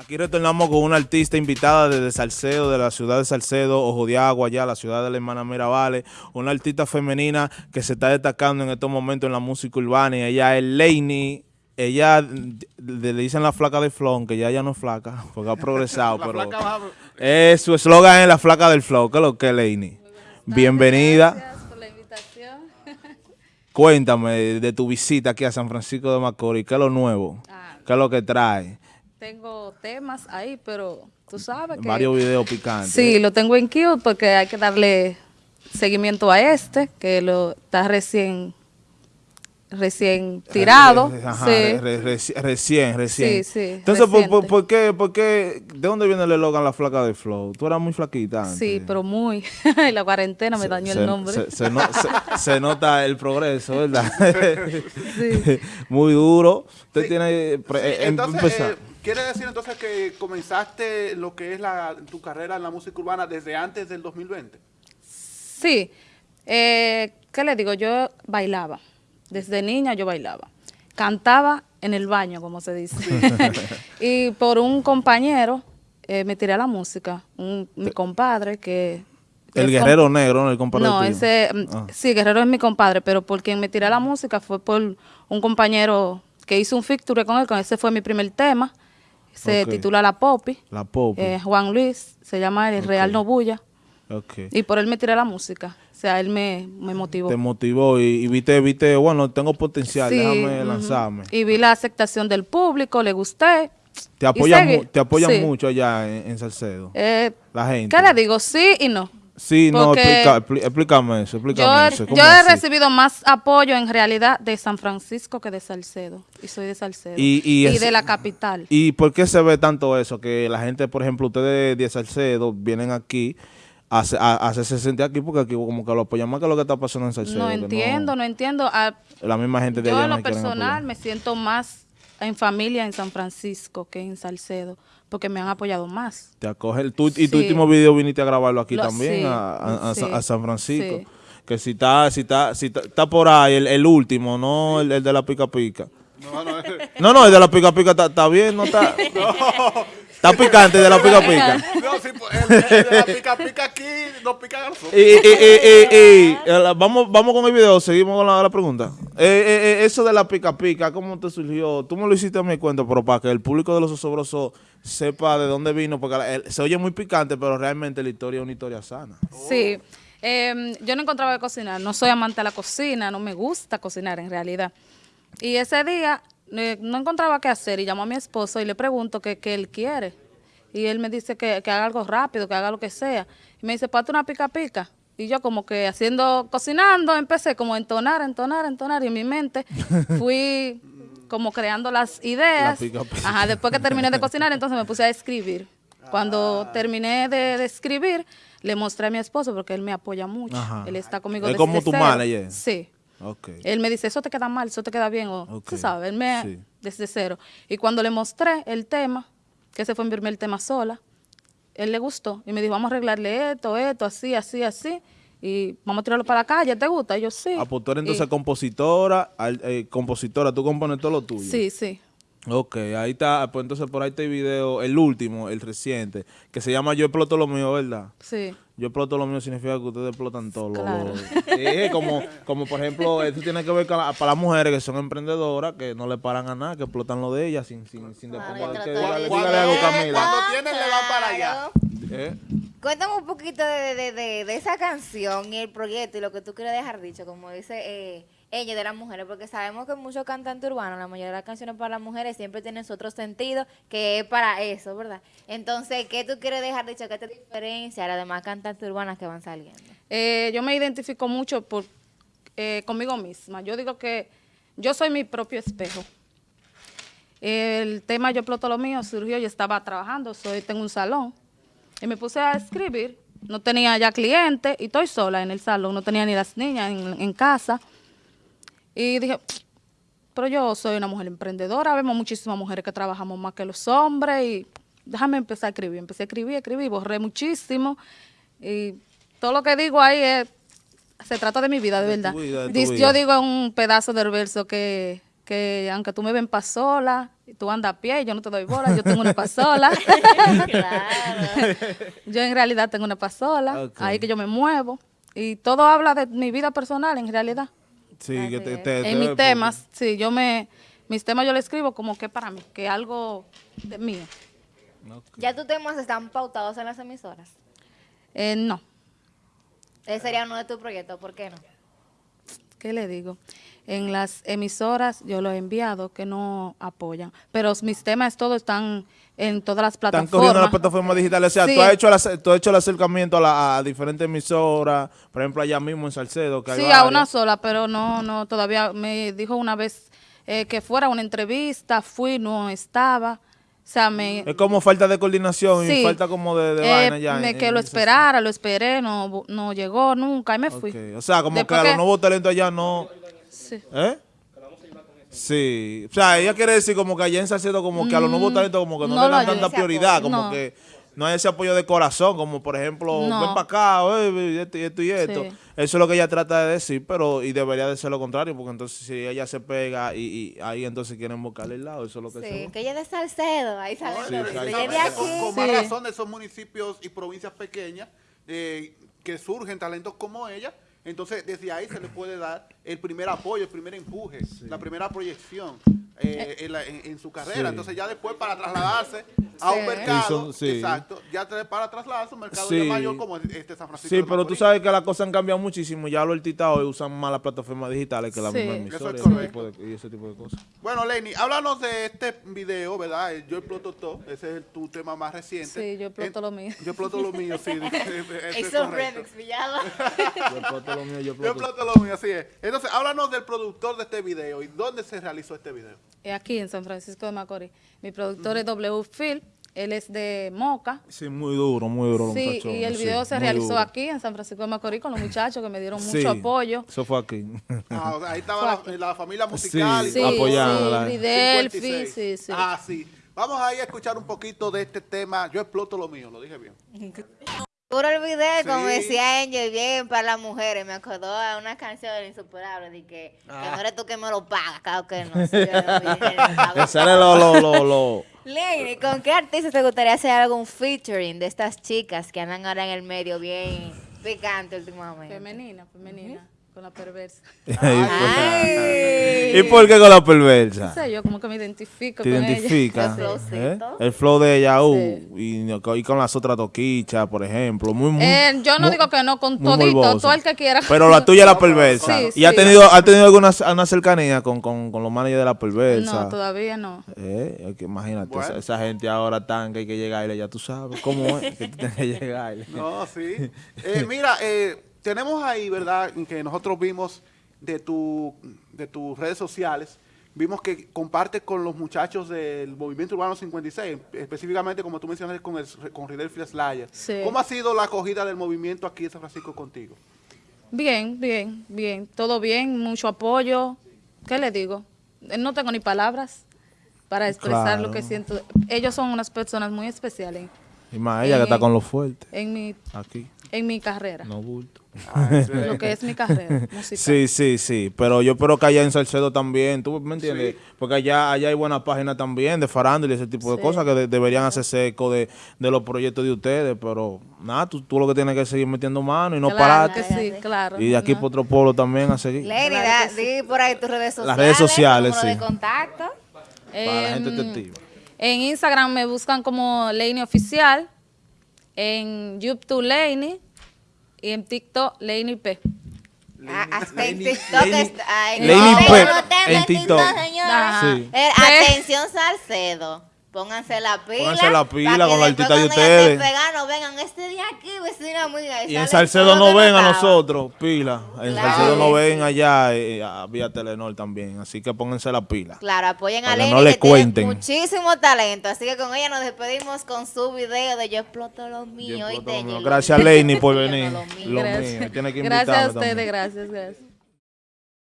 Aquí retornamos con una artista invitada desde Salcedo, de la ciudad de Salcedo, Ojo de Agua, allá, la ciudad de la hermana Mirabales. Una artista femenina que se está destacando en estos momentos en la música urbana y ella es Lainey. Ella le dicen la flaca de flow, que ya ya no es flaca, porque ha progresado, pero es, su eslogan es la flaca del flow, que es lo que es Lainey. Bienvenida. Gracias por la invitación. Cuéntame de tu visita aquí a San Francisco de Macorís, ¿qué es lo nuevo? Ah. ¿Qué es lo que trae? Tengo temas ahí, pero tú sabes que... Varios videos picantes. Sí, lo tengo en queue porque hay que darle seguimiento a este, que lo está recién recién tirado. Re- ajá, sí. re- re- reci- recién, recién. Sí, sí, Entonces, ¿por, por, por qué, por qué- ¿de dónde viene el eslogan La Flaca de Flow? Tú eras muy flaquita antes. Sí, pero muy. la cuarentena me dañó Se- el nombre. Se, se no- se- se nota el progreso, ¿verdad? Sí. muy duro. Usted tiene... pre- Sí, eh, entonces, empezar. eh, ¿quiere decir entonces que comenzaste lo que es la, tu carrera en la música urbana desde antes del 2020? Sí. Eh, ¿Qué le digo? Yo bailaba. Desde niña yo bailaba. Cantaba en el baño, como se dice. y por un compañero eh, me tiré a la música. Un- mi compadre que... el es guerrero negro, ¿no? El compadre No, ese, mm, Ah. sí, Guerrero es mi compadre, pero por quien me tiré a la música fue por un compañero que hizo un feature con él, con ese fue mi primer tema, se titula La Popi, La pop. eh, Juan Luis, se llama el Real Nobulla, ok. y por él me tiré la música, o sea, él me, me motivó. Te motivó y, y viste, viste, bueno, tengo potencial, Sí, déjame lanzarme. Y vi la aceptación del público, le gusté. Te apoyan, te apoyan Sí. mucho allá en, en Salcedo. Eh, la gente. ¿Qué le digo? Sí y no. Sí, no, explica- expli- explícame eso, Yo, explícame he- eso. ¿cómo yo he así? recibido más apoyo en realidad de San Francisco que de Salcedo. Y soy de Salcedo. Y- y es- de la capital. ¿Y por qué se ve tanto eso? Que la gente, por ejemplo, ustedes de Salcedo vienen aquí a, hace- a, a hacerse sentir aquí porque aquí como que lo apoyan más que lo que está pasando en Salcedo. no entiendo, no, entiendo. Ah, La misma gente de yo allá en lo personal me siento más en familia en San Francisco que en Salcedo. Porque me han apoyado más. Te acoge el, tú, y tu último video viniste a grabarlo aquí Lo- también, sí, a, a- a sí, Sa- a San Francisco. sí. Que si está, si está, si está, está por ahí, el, el último, no el, el de la pica pica. No, no, No, no, el de la pica pica está, está bien, no está. Está picante de la pica pica. no, sí, pues, el, el de la pica pica aquí no pica garzón. Y, y, y, y, y, eh, vamos, vamos con el video, seguimos con la, la pregunta. Eh, eh, eso de la pica pica, ¿cómo te surgió? Tú me lo hiciste a mi cuenta, pero para que el público de los osobrosos sepa de dónde vino, porque la- el- se oye muy picante, pero realmente la historia es una historia sana. Sí. Em, yo no encontraba de cocinar. No soy amante de la cocina, no me gusta cocinar en realidad. Y ese día eh, no encontraba qué hacer y llamo a mi esposo y le pregunto qué qué él quiere. Y él me dice que, que haga algo rápido, que haga lo que sea. Y me dice, pate una pica pica. Y yo como que haciendo, cocinando, empecé como a entonar, entonar, entonar. Y en mi mente fui como creando las ideas. La pica pica. Ajá, después que terminé de cocinar, entonces me puse a escribir. Cuando Ah. terminé de, de escribir, le mostré a mi esposo porque él me apoya mucho. Ajá. Él está conmigo Es como tu manager. Sí. Ok. Él me dice, eso te queda mal, eso te queda bien, o Ok, tú sabes, él me, sí. desde cero. Y cuando le mostré el tema, que ese fue mi primer tema sola, él le gustó y me dijo, vamos a arreglarle esto, esto, así, así, así, y vamos a tirarlo para la calle, ¿te gusta? Y yo, sí. Ah, pues tú eres entonces Y- compositora, al- eh, compositora, tú compones todo lo tuyo. Sí, sí. Ok, ahí está, pues entonces por ahí está el video, el último, el reciente, que se llama Yo exploto lo mío, ¿verdad? Sí. Yo exploto lo mío significa que ustedes explotan todo. lo- Claro. lo- Sí, como, como por ejemplo, esto tiene que ver con la- para las mujeres que son emprendedoras, que no le paran a nada, que explotan lo de ellas sin, sin, sin después yo que trato dígale, de- dígale algo, Cuando- Camila. Cuando tienen le van para allá. ¿Eh? Cuéntame un poquito de, de, de, de esa canción y el proyecto y lo que tú quieres dejar dicho, como dice eh, ella de las mujeres, porque sabemos que muchos cantantes urbanos, la mayoría de las canciones para las mujeres siempre tienen otro sentido, que es para eso, ¿verdad? Entonces, ¿qué tú quieres dejar dicho? ¿Qué te diferencia a las demás cantantes urbanas que van saliendo? Eh, yo me identifico mucho por, eh, conmigo misma. Yo digo que yo soy mi propio espejo. El tema Yo exploto lo mío surgió, yo estaba trabajando, soy, tengo un salón, y me puse a escribir. No tenía ya clientes y estoy sola en el salón, no tenía ni las niñas en casa. Y dije, pero yo soy una mujer emprendedora, vemos muchísimas mujeres que trabajamos más que los hombres y déjame empezar a escribir. Empecé a escribir, escribí, borré muchísimo y todo lo que digo ahí es, se trata de mi vida, de, De verdad. tu vida, de. Yo digo en un pedazo del verso que, que aunque tú me ven pa' sola Tú andas a pie y yo no te doy bola, yo tengo una pasola. Claro. yo en realidad tengo una pasola, Ok. ahí que yo me muevo. Y todo habla de mi vida personal en realidad. Sí, Así que te, es. te- te- en mis porque- temas, sí, yo me, mis temas yo le escribo como que para mí, que algo de mío. Ya tus temas están pautados en las emisoras. Eh, no, Ese sería uno de tus proyectos, ¿por qué no? ¿Qué le digo? En las emisoras yo los he enviado que no apoyan, pero mis temas todos están en todas las Están plataformas. cogiendo las plataformas digitales. O sea, Sí. tú, has hecho el, tú has hecho el acercamiento a, la- a diferentes emisoras, por ejemplo, allá mismo en Salcedo, que hay Sí, a una sola, pero no, no, todavía me dijo una vez eh, que fuera una entrevista, fui, no estaba. O sea, me... Es como falta de coordinación y Sí. falta como de, de Eh, vaina ya. me- en- que en lo esperara, lo esperé, no, no llegó nunca y me fui. Ok, O sea, como Después que a los nuevos talentos allá no... Sí. ¿Eh? Sí, o sea, ella quiere decir como que allá en Salcedo como que a los nuevos talentos como que no, Mm, no le dan tanta prioridad, como No. que no hay ese apoyo de corazón, como por ejemplo, No. ven para acá, eh, esto y esto y esto. Sí. Eso es lo que ella trata de decir, pero y debería de ser lo contrario, porque entonces si ella se pega y, y ahí entonces quieren buscarle el lado, eso es lo que se Sí, que ella es de Salcedo, ahí sale. Sí, ella de aquí. Con, con más Sí. razón de esos municipios y provincias pequeñas eh, que surgen talentos como ella. Entonces, desde ahí se le puede dar el primer apoyo, el primer empuje, la primera proyección eh, en, la- en- en su carrera. Sí. Entonces, ya después para trasladarse a un mercado, Eso, sí. exacto, ya para trasladarse a un mercado Sí. mayor como este San Francisco. Sí, pero tú sabes que las cosas han cambiado muchísimo. Ya los artistas hoy usan más las plataformas digitales que las mismas Eso emisoras es y ese tipo de- y ese tipo de cosas. Bueno, Lenny, háblanos de este video, ¿verdad? El Yo exploto todo, ese es tu tema más reciente. Sí, yo exploto En- lo mío. Yo exploto lo mío, sí. ese es remix, pillado. Yo exploto lo mío, yo Yo exploto- exploto lo mío, así es. Entonces, háblanos del productor de este video y dónde se realizó este video. Aquí en San Francisco de Macorís. Mi productor es W Phil, él es de Moca. Sí, muy duro, muy duro Sí, muchachos. y el sí, video se realizó duro. aquí en San Francisco de Macorís con los muchachos que me dieron mucho Sí, apoyo. Eso fue aquí. Ah, o sea, ahí estaba la, la familia musical Sí, y apoyándola. sí, Ridelfi, 56. sí, sí. Ah, sí. Vamos ahí a escuchar un poquito de este tema. Yo exploto lo mío, lo dije bien. Puro el video, como decía Angel, bien para las mujeres. Me acordó a una canción del insuperable de que, que Ah. no eres tú que me lo pagas, claro que no. sí. Que sale lo, lo, lo, lo. Lenny, ¿con qué artista te gustaría hacer algún featuring de estas chicas que andan ahora en el medio bien picante últimamente? Femenina, femenina, con la perversa. Ay. ¿Y por qué con la No perversa? sé, yo como que me identifico Te con identifica. El flowcito. ¿eh? El flow de ella, uh, Sí. y, y con las otras toquichas, por ejemplo. Muy, muy, ella. Eh, yo no muy- digo que no, con muy todito, todo el que quiera. Pero la tuya es la perversa. Sí, ¿Y ha tenido, ha tenido alguna una cercanía con, con, con los managers de la perversa? No, todavía no. Eh, es que imagínate, Bueno. esa, esa gente ahora tan que hay que llegarle, ya tú sabes cómo es que tú tienes que llegarle. No, sí. Eh, mira, eh, tenemos ahí, ¿verdad? Que nosotros vimos de, tu, de tus redes sociales, vimos que compartes con los muchachos del Movimiento Urbano 56, específicamente como tú mencionaste con, el, con Ridel Slayer. Sí. ¿Cómo ha sido la acogida del movimiento aquí en San Francisco contigo? Bien, bien, bien. Todo bien, mucho apoyo. ¿Qué le digo? No tengo ni palabras para expresar Claro. lo que siento. Ellos son unas personas muy especiales Y más ella que está con lo fuerte, en mi, aquí, en mi carrera. no bulto. Lo que es mi carrera musical. Sí, sí, sí, pero yo espero que allá en Salcedo también, ¿tú me entiendes? Porque allá, allá hay buenas páginas también de farándula y ese tipo de cosas que de- deberían hacerse eco de, de los proyectos de ustedes, pero nada, tú, tú lo que tienes que seguir metiendo mano y no claro pararte. que sí, claro. Y de aquí No. para otro pueblo también a seguir. Lenny, Claro di por ahí tus redes sociales. Las redes sociales, sí. de contacto. Para la gente Em, testigo. En Instagram me buscan como Laney Oficial. En YouTube Laney. Y en TikTok Laney P. Ah, hasta en Lenny- TikTok Lenny- está. Lenny en TikTok. Sí. Eh, atención, Salcedo. Pónganse la pila. Pónganse la pila con la artista de ustedes. vengan este día aquí, vecina amiga. Y en Salcedo no ven a nosotros, pila. En Claro Salcedo no ven allá eh, a- vía Telenor también. Así que pónganse la pila. Claro, apoyen a Lenny, no le que tiene cuenten. muchísimo talento. Así que con ella nos despedimos con su video de Yo exploto lo mío. Yo y exploto lo mío. lo Gracias, Lenny, por venir. lo mío. Lo Gracias. mío. Tiene que Gracias a ustedes, también. gracias, gracias.